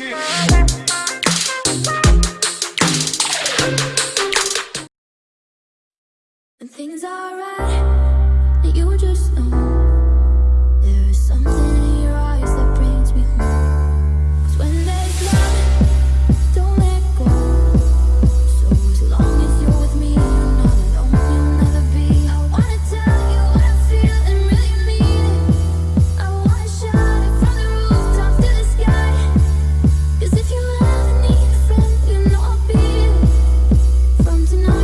When Things are right, you just know. to